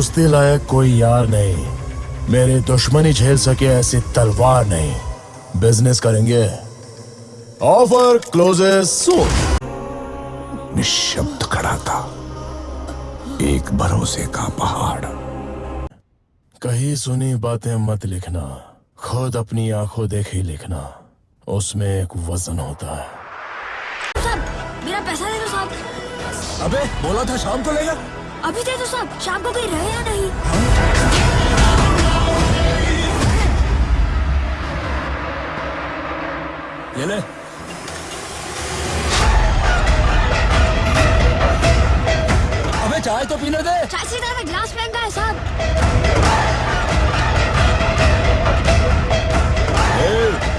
कुश्ती लायक कोई यार नहीं। मेरे दुश्मनी झेल सके ऐसी तलवार नहीं। बिज़नेस करेंगे। ऑफ़र क्लोजेस सून निशब्द खड़ा था। एक भरोसे का पहाड़। कहीं सुनी बातें मत लिखना। खुद अपनी आँखों देखी लिखना। उसमें एक वज़न होता है। साहब मेरा पैसा दे दो साहब अबे बोला था शाम को लेगा अभी दे दो साहब शाम को कहीं रहे या नहीं? ये ले। अबे चाय तो पीने दे। चाय से ज़्यादा गिलास महँगा है साहब।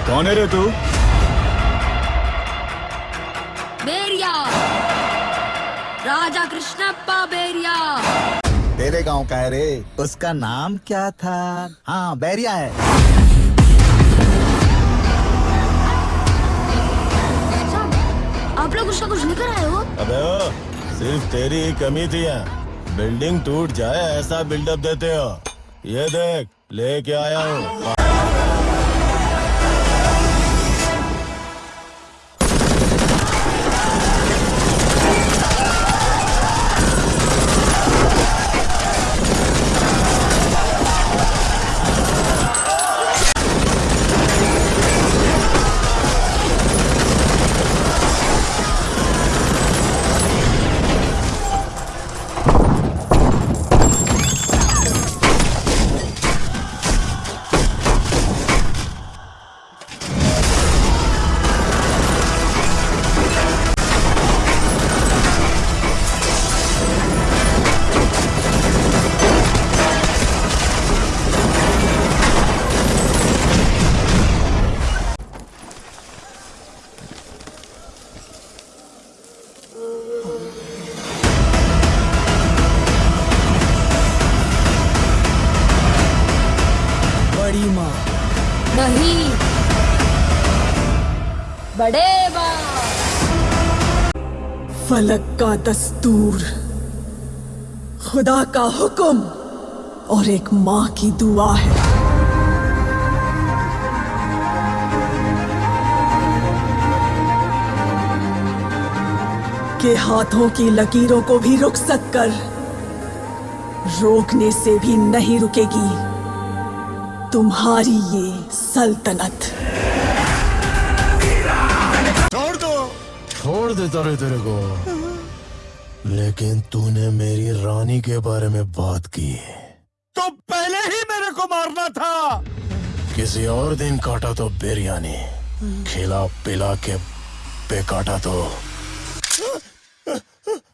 कौन है रे तू? बेरिया। राजा कृष्णप्पा बेरिया तेरे गाँव का है रे। उसका नाम क्या था? हाँ बैरिया है। आप लोग उसका कुछ लेकर आए हो? अबे ओ, सिर्फ़ तेरी ही कमी थी बिल्डिंग टूट जाए ऐसा बिल्डअप देते हो। ये देख लेके आया हूँ। नहीं। बड़े फलक का दस्तूर, खुदा का हुक्म और एक माँ की दुआ है। के हाथों की लकीरों को भी रुखसत कर, रोकने से भी नहीं रुकेगी। तुम्हारी ये सल्तनत। छोड़ दो। छोड़ देता रे तेरे को। लेकिन तूने मेरी रानी के बारे में बात की तो पहले ही मेरे को मारना था। किसी और दिन काटा तो बिरयानी, खिला पिला के पे काटा तो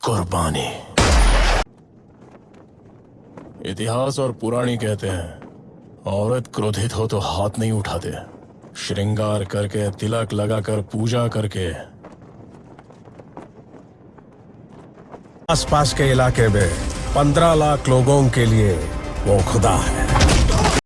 कुर्बानी। इतिहास और पुरानी कहते हैं। औरत क्रोधित हो तो हाथ नहीं उठाते। श्रृंगार करके, तिलक लगाकर पूजा करके। आसपास के इलाके में पंद्रह लाख लोगों के लिए वो खुदा है।